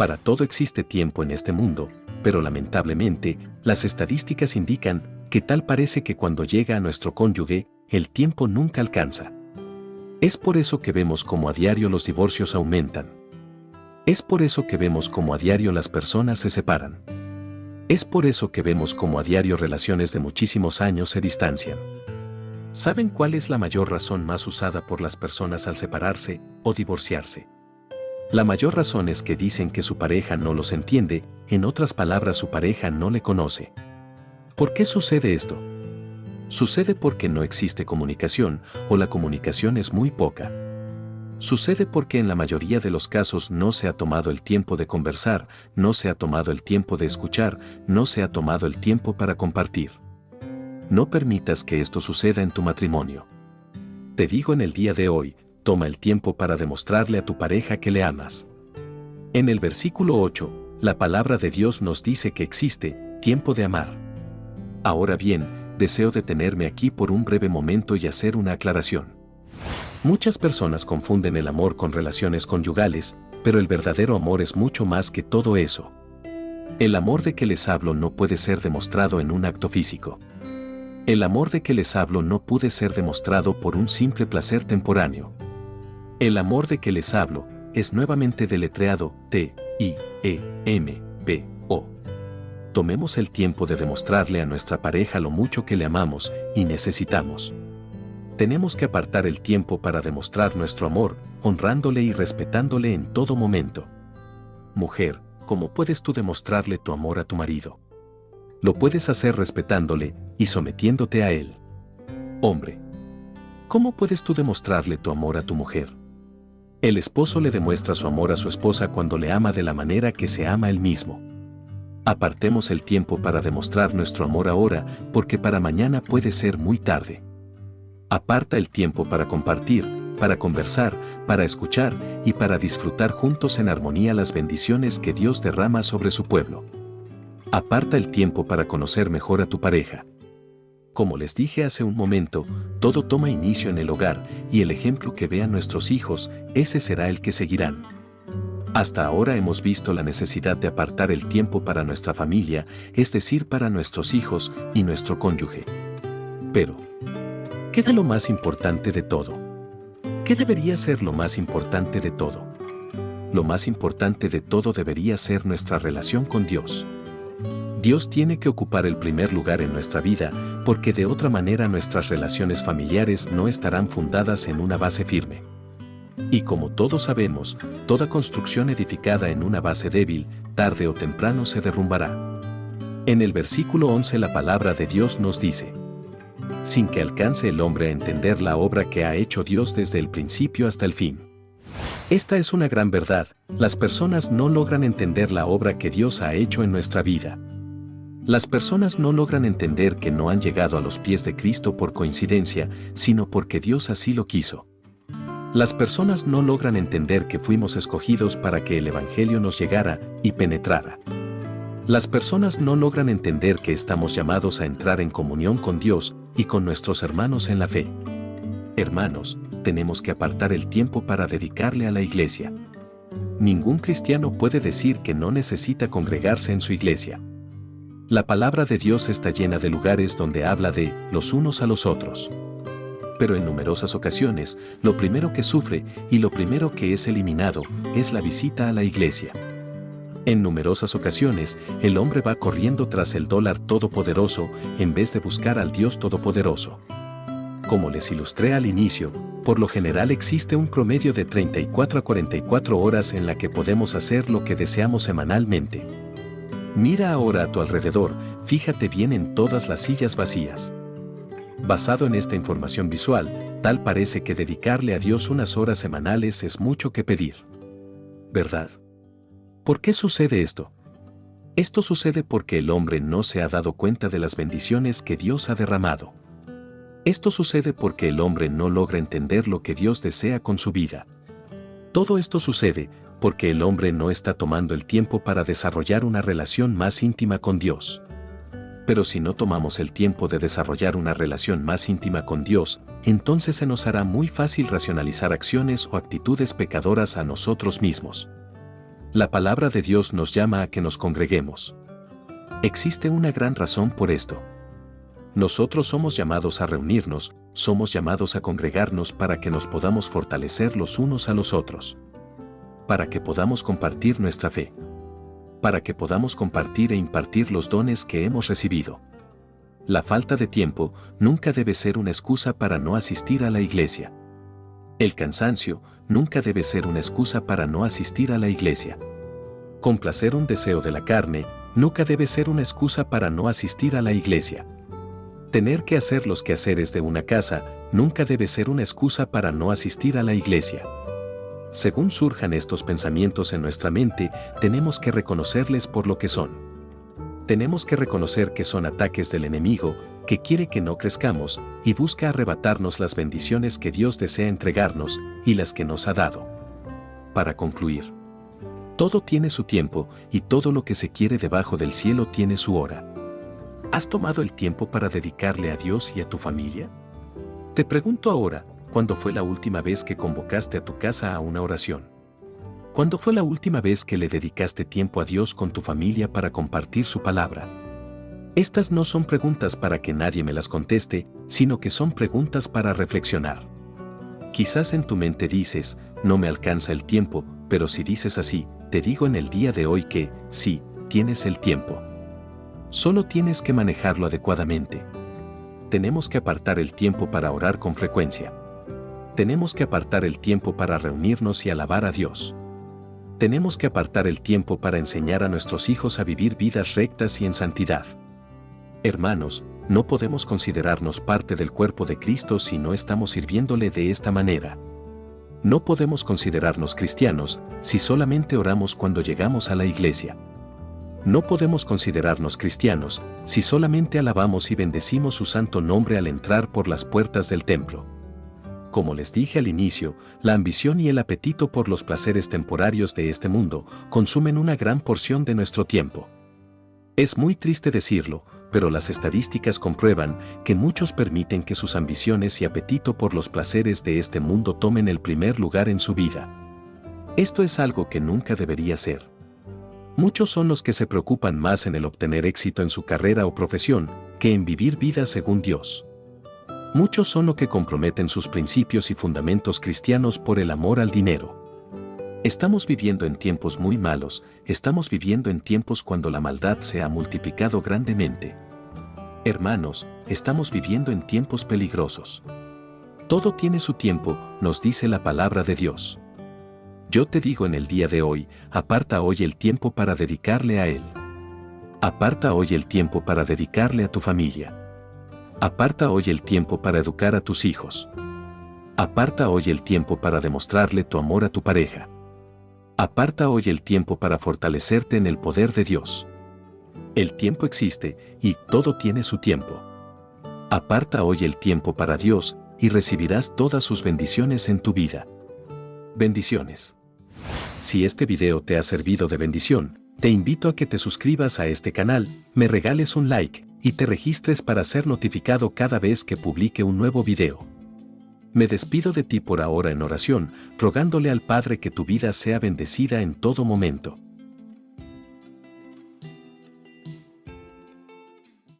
Para todo existe tiempo en este mundo, pero lamentablemente, las estadísticas indican que tal parece que cuando llega a nuestro cónyuge, el tiempo nunca alcanza. Es por eso que vemos como a diario los divorcios aumentan. Es por eso que vemos como a diario las personas se separan. Es por eso que vemos como a diario relaciones de muchísimos años se distancian. ¿Saben cuál es la mayor razón más usada por las personas al separarse o divorciarse? La mayor razón es que dicen que su pareja no los entiende, en otras palabras su pareja no le conoce. ¿Por qué sucede esto? Sucede porque no existe comunicación o la comunicación es muy poca. Sucede porque en la mayoría de los casos no se ha tomado el tiempo de conversar, no se ha tomado el tiempo de escuchar, no se ha tomado el tiempo para compartir. No permitas que esto suceda en tu matrimonio. Te digo en el día de hoy, toma el tiempo para demostrarle a tu pareja que le amas. En el versículo 8, la palabra de Dios nos dice que existe tiempo de amar. Ahora bien, deseo detenerme aquí por un breve momento y hacer una aclaración. Muchas personas confunden el amor con relaciones conyugales, pero el verdadero amor es mucho más que todo eso. El amor de que les hablo no puede ser demostrado en un acto físico. El amor de que les hablo no puede ser demostrado por un simple placer temporáneo. El amor de que les hablo es nuevamente deletreado T, I, E, M, P, O tomemos el tiempo de demostrarle a nuestra pareja lo mucho que le amamos y necesitamos. Tenemos que apartar el tiempo para demostrar nuestro amor, honrándole y respetándole en todo momento. Mujer, ¿cómo puedes tú demostrarle tu amor a tu marido? Lo puedes hacer respetándole y sometiéndote a él. Hombre, ¿cómo puedes tú demostrarle tu amor a tu mujer? El esposo le demuestra su amor a su esposa cuando le ama de la manera que se ama él mismo. Apartemos el tiempo para demostrar nuestro amor ahora, porque para mañana puede ser muy tarde. Aparta el tiempo para compartir, para conversar, para escuchar y para disfrutar juntos en armonía las bendiciones que Dios derrama sobre su pueblo. Aparta el tiempo para conocer mejor a tu pareja. Como les dije hace un momento, todo toma inicio en el hogar y el ejemplo que vean nuestros hijos, ese será el que seguirán. Hasta ahora hemos visto la necesidad de apartar el tiempo para nuestra familia, es decir, para nuestros hijos y nuestro cónyuge. Pero, ¿qué es lo más importante de todo? ¿Qué debería ser lo más importante de todo? Lo más importante de todo debería ser nuestra relación con Dios. Dios tiene que ocupar el primer lugar en nuestra vida, porque de otra manera nuestras relaciones familiares no estarán fundadas en una base firme. Y como todos sabemos, toda construcción edificada en una base débil, tarde o temprano se derrumbará. En el versículo 11 la palabra de Dios nos dice, sin que alcance el hombre a entender la obra que ha hecho Dios desde el principio hasta el fin. Esta es una gran verdad, las personas no logran entender la obra que Dios ha hecho en nuestra vida. Las personas no logran entender que no han llegado a los pies de Cristo por coincidencia, sino porque Dios así lo quiso. Las personas no logran entender que fuimos escogidos para que el Evangelio nos llegara y penetrara. Las personas no logran entender que estamos llamados a entrar en comunión con Dios y con nuestros hermanos en la fe. Hermanos, tenemos que apartar el tiempo para dedicarle a la iglesia. Ningún cristiano puede decir que no necesita congregarse en su iglesia. La palabra de Dios está llena de lugares donde habla de los unos a los otros pero en numerosas ocasiones, lo primero que sufre y lo primero que es eliminado es la visita a la iglesia. En numerosas ocasiones, el hombre va corriendo tras el dólar todopoderoso en vez de buscar al Dios todopoderoso. Como les ilustré al inicio, por lo general existe un promedio de 34 a 44 horas en la que podemos hacer lo que deseamos semanalmente. Mira ahora a tu alrededor, fíjate bien en todas las sillas vacías. Basado en esta información visual, tal parece que dedicarle a Dios unas horas semanales es mucho que pedir. ¿Verdad? ¿Por qué sucede esto? Esto sucede porque el hombre no se ha dado cuenta de las bendiciones que Dios ha derramado. Esto sucede porque el hombre no logra entender lo que Dios desea con su vida. Todo esto sucede porque el hombre no está tomando el tiempo para desarrollar una relación más íntima con Dios pero si no tomamos el tiempo de desarrollar una relación más íntima con Dios, entonces se nos hará muy fácil racionalizar acciones o actitudes pecadoras a nosotros mismos. la palabra de Dios nos llama a que nos congreguemos. Existe una gran razón por esto. Nosotros somos llamados a reunirnos, somos llamados a congregarnos para que nos podamos fortalecer los unos a los otros. Para que podamos compartir nuestra fe. Para que podamos compartir e impartir los dones que hemos recibido. La falta de tiempo nunca debe ser una excusa para no asistir a la iglesia. El cansancio nunca debe ser una excusa para no asistir a la iglesia. Complacer un deseo de la carne nunca debe ser una excusa para no asistir a la iglesia. Tener que hacer los quehaceres de una casa nunca debe ser una excusa para no asistir a la iglesia. Según surjan estos pensamientos en nuestra mente, tenemos que reconocerles por lo que son. Tenemos que reconocer que son ataques del enemigo, que quiere que no crezcamos y busca arrebatarnos las bendiciones que Dios desea entregarnos y las que nos ha dado. Para concluir, todo tiene su tiempo y todo lo que se quiere debajo del cielo tiene su hora. ¿Has tomado el tiempo para dedicarle a Dios y a tu familia? Te pregunto ahora, ¿cuándo fue la última vez que convocaste a tu casa a una oración? ¿Cuándo fue la última vez que le dedicaste tiempo a Dios con tu familia para compartir su palabra? Estas no son preguntas para que nadie me las conteste, sino que son preguntas para reflexionar. Quizás en tu mente dices, no me alcanza el tiempo, pero si dices así, te digo en el día de hoy que, sí, tienes el tiempo. Solo tienes que manejarlo adecuadamente. Tenemos que apartar el tiempo para orar con frecuencia. Tenemos que apartar el tiempo para reunirnos y alabar a Dios. Tenemos que apartar el tiempo para enseñar a nuestros hijos a vivir vidas rectas y en santidad. Hermanos, no podemos considerarnos parte del cuerpo de Cristo si no estamos sirviéndole de esta manera. No podemos considerarnos cristianos si solamente oramos cuando llegamos a la iglesia. No podemos considerarnos cristianos si solamente alabamos y bendecimos su santo nombre al entrar por las puertas del templo. Como les dije al inicio, la ambición y el apetito por los placeres temporarios de este mundo consumen una gran porción de nuestro tiempo. Es muy triste decirlo, pero las estadísticas comprueban que muchos permiten que sus ambiciones y apetito por los placeres de este mundo tomen el primer lugar en su vida. Esto es algo que nunca debería ser. Muchos son los que se preocupan más en el obtener éxito en su carrera o profesión que en vivir vida según Dios. Muchos son los que comprometen sus principios y fundamentos cristianos por el amor al dinero. Estamos viviendo en tiempos muy malos, estamos viviendo en tiempos cuando la maldad se ha multiplicado grandemente. Hermanos, estamos viviendo en tiempos peligrosos. Todo tiene su tiempo, nos dice la palabra de Dios. Yo te digo en el día de hoy, aparta hoy el tiempo para dedicarle a Él. Aparta hoy el tiempo para dedicarle a tu familia. Aparta hoy el tiempo para educar a tus hijos. Aparta hoy el tiempo para demostrarle tu amor a tu pareja. Aparta hoy el tiempo para fortalecerte en el poder de Dios. El tiempo existe y todo tiene su tiempo. Aparta hoy el tiempo para Dios y recibirás todas sus bendiciones en tu vida. Bendiciones. Si este video te ha servido de bendición, te invito a que te suscribas a este canal, me regales un like y te registres para ser notificado cada vez que publique un nuevo video. Me despido de ti por ahora en oración, rogándole al Padre que tu vida sea bendecida en todo momento.